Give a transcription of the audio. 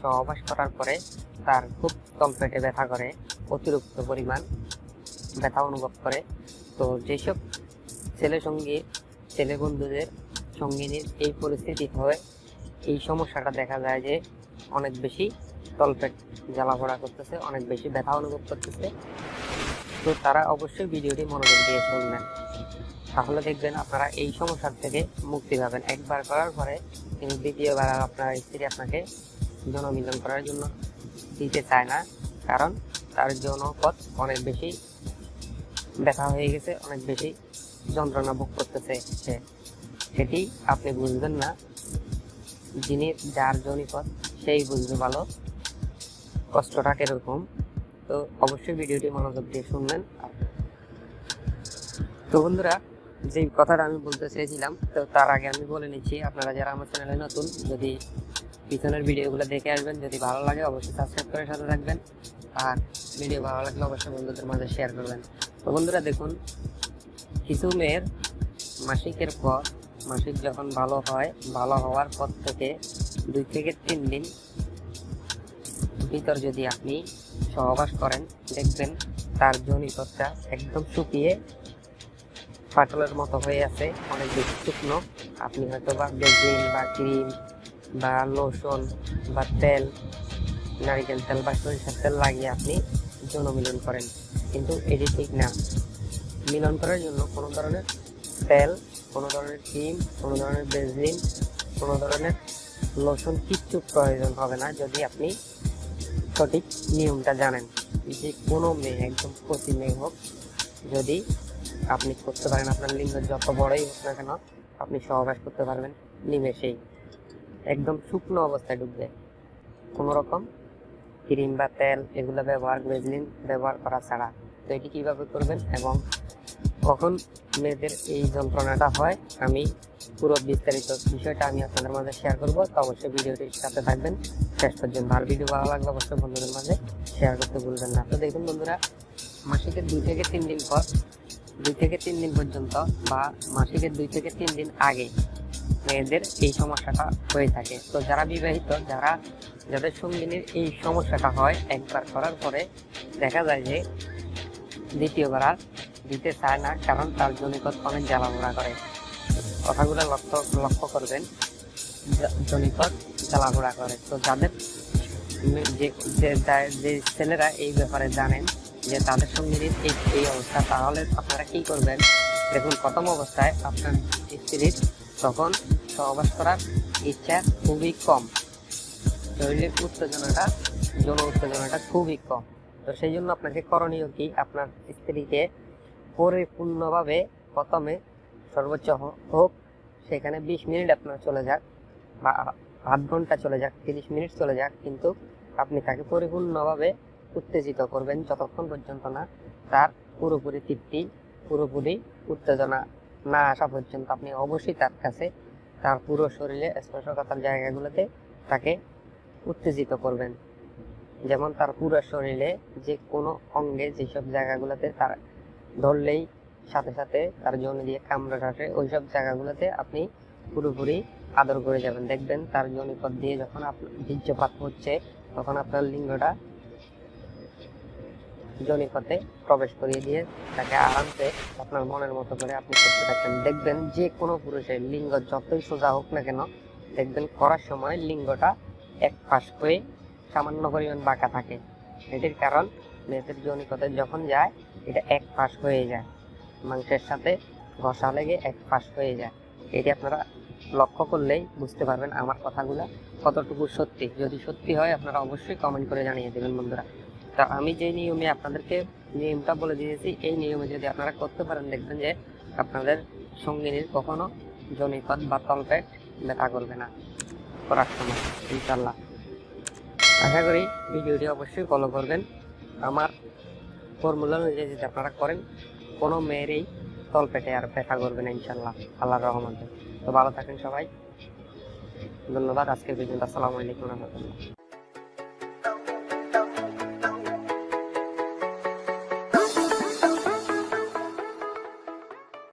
সহবাস করার পরে তার খুব তলপেটে ব্যথা করে, অতিরিক্ত পরিমাণ ব্যথা অনুভব করে। তো যেসব ছেলে সঙ্গী, ছেলে বন্ধুদের সঙ্গিনীর এই পরিস্থিতি হয়, এই সমস্যাটা দেখা যায় যে অনেক বেশি তলপেট জ্বালাপোড়া করতেছে, অনেক বেশি ব্যথা অনুভব করতেছে। তো তারা অবশ্যই ভিডিওটি মনোযোগ দিয়ে শুনবেন। তাহলে দেখবেন আপনারা এই সমস্যার থেকে মুক্তি পাবেন। একবার করার পরে কিন্তু দ্বিতীয়বার আপনার স্ত্রী আপনাকে জনমিলন করার জন্য দিতে চায় না, কারণ তার জনপথ অনেক বেশি ব্যথা হয়ে গেছে, অনেক বেশি যন্ত্রণা ভোগ করতেছে সে। সেটি আপনি বুঝবেন না। যিনি যার জনিপথ সেই বুঝবে ভালো। কষ্টটা কীরকম? তো অবশ্যই ভিডিওটি মনোযোগ দিয়ে শুনবেন। তো বন্ধুরা যে কথাটা আমি বলতে চেয়েছিলাম, তো তার আগে আমি বলে নিচ্ছি, আপনারা যারা আমার চ্যানেলে নতুন, যদি পিছনের ভিডিওগুলো দেখে আসবেন। যদি ভালো লাগে, অবশ্যই সাবস্ক্রাইব করে সাথে থাকবেন। আর ভিডিও ভালো লাগলে অবশ্যই বন্ধুদের মাঝে শেয়ার করবেন। তো বন্ধুরা, দেখুন, কিছু মেয়ের মাসিকের পর মাসিক যখন ভালো হয়, ভালো হওয়ার পর থেকে দুই থেকে তিন দিন ভিতর যদি আপনি সহবাস করেন, দেখবেন তার জনিপথটা একদম শুকিয়ে ফাটলের মতো হয়ে আছে, অনেক বেশি শুকনো। আপনি হয়তো বা বেজিন বা ক্রিম বা লোশন বা তেল, নারিকেল তেল বা সরিষার তেল লাগিয়ে আপনি যৌন মিলন করেন। কিন্তু এটি ঠিক না। মিলন করার জন্য কোনো ধরনের তেল, কোনো ধরনের ক্রিম কোনো ধরনের বেজিন, কোনো ধরনের লোশন কিচ্ছু প্রয়োজন হবে না যদি আপনি সঠিক নিয়মটা জানেন। যে কোনো মেয়ে, একদম প্রতি মেয়ে হোক, যদি আপনি করতে পারেন, আপনার লিঙ্গ যত বড়ই হোক না কেন, আপনি সহবাস করতে পারবেন নিমেষেই। একদম শুকনো অবস্থায় ডুববে। কোনো রকম ক্রিম বা তেল এগুলো ব্যবহার গ্রেজলিন ব্যবহার করা ছাড়া। তো এটি কীভাবে করবেন এবং কখন মেয়েদের এই যন্ত্রণাটা হয়, আমি পুরো বিস্তারিত বিষয়টা আমি আপনাদের মাঝে শেয়ার করব। তো অবশ্যই ভিডিওটির সাথে থাকবেন। শেষ পর্যন্ত আর ভিডিও ভালো লাগলে অবশ্যই বন্ধুদের মাঝে শেয়ার করতে ভুলবেন না। তো দেখুন বন্ধুরা, মাসিকের দুই থেকে তিন দিন পর, দুই থেকে তিন দিন পর্যন্ত বা মাসিকের দুই থেকে তিন দিন আগে মেয়েদের এই সমস্যাটা হয়ে থাকে। তো যারা বিবাহিত, যারা, যাদের সঙ্গিনীর এই সমস্যাটা হয়, একবার করার পরে দেখা যায় যে দ্বিতীয়বার আর দিতে চায় না, কারণ তার জনিপথ অনেক জ্বালাপোড়া করে। কথাগুলো লক্ষ্য লক্ষ্য করবেন, জ- জনিপথ জ্বালাপোড়া করে। তো যাদের যে যে ছেলেরা এই ব্যাপারে জানেন যে তাদের সঙ্গে এই এই অবস্থা, তাহলে আপনারা কি করবেন? দেখুন, প্রথম অবস্থায় আপনার স্ত্রীর তখন সহবাস করার ইচ্ছা খুবই কম। শরীরের উত্তেজনাটা, যৌন উত্তেজনাটা খুবই কম। তো সেই জন্য আপনাকে করণীয় কি? আপনার স্ত্রীকে পরিপূর্ণভাবে প্রথমে সর্বোচ্চ হোক, সেখানে বিশ মিনিট আপনার চলে যাক বা আধ ঘণ্টা চলে যাক, তিরিশ মিনিট চলে যাক, কিন্তু আপনি তাকে পরিপূর্ণভাবে উত্তেজিত করবেন যতক্ষণ পর্যন্ত না তার পুরোপুরি তৃপ্তি, পুরোপুরি উত্তেজনা না আসা পর্যন্ত আপনি অবশ্যই তার কাছে, তার পুরো শরীরে স্পর্শকাতার জায়গাগুলোতে তাকে উত্তেজিত করবেন। যেমন তার পুরো শরীরে যে কোনো অঙ্গে যেসব জায়গাগুলোতে তার ধরলেই সাথে সাথে তার জন্য দিয়ে কামড়ে আসে ওই সব জায়গাগুলোতে আপনি পুরোপুরি আদর করে যাবেন। দেখবেন তার জনিপথ দিয়ে যখন আপনার বীর্যপাত হচ্ছে, তখন আপনার লিঙ্গটা জনিপথে প্রবেশ করিয়ে দিয়ে তাকে আরামসে আপনার মনের মতো করে আপনি করতে থাকবেন দেখবেন যে কোনো পুরুষের লিঙ্গ যতই সোজা হোক না কেন, দেখবেন করার সময় লিঙ্গটা এক পাশ হয়ে সামান্য পরিমাণ বাঁকা থাকে। এটির কারণ মেয়েদের জনিপথে যখন যায়, এটা এক পাশ হয়ে যায়। মাংসের সাথে ঘষা লেগে এক পাশ হয়ে যায়। এটি আপনারা লক্ষ্য করলেই বুঝতে পারবেন আমার কথাগুলো কতটুকু সত্যি। যদি সত্যি হয়, আপনারা অবশ্যই কমেন্ট করে জানিয়ে দেবেন বন্ধুরা। তা আমি যে নিয়মে আপনাদেরকে নিয়মটা বলে দিয়েছি, এই নিয়মে যদি আপনারা করতে পারেন, দেখবেন যে আপনাদের সঙ্গিনীর কখনো জনিপথ বা তলপেট ব্যথা করবে না করার সময় ইনশাল্লাহ আশা করি ভিডিওটি অবশ্যই ফলো করবেন। আমার ফর্মুলা অনুযায়ী যদি আপনারা করেন, কোনো মেয়েরই তলপেটে আর ব্যথা করবে না ইনশাল্লাহ আল্লাহর রহমতে। তো ভালো থাকেন সবাই। ধন্যবাদ। আজকের পর্যন্ত আসসালামু আলাইকুম রহমতুল্লাহ।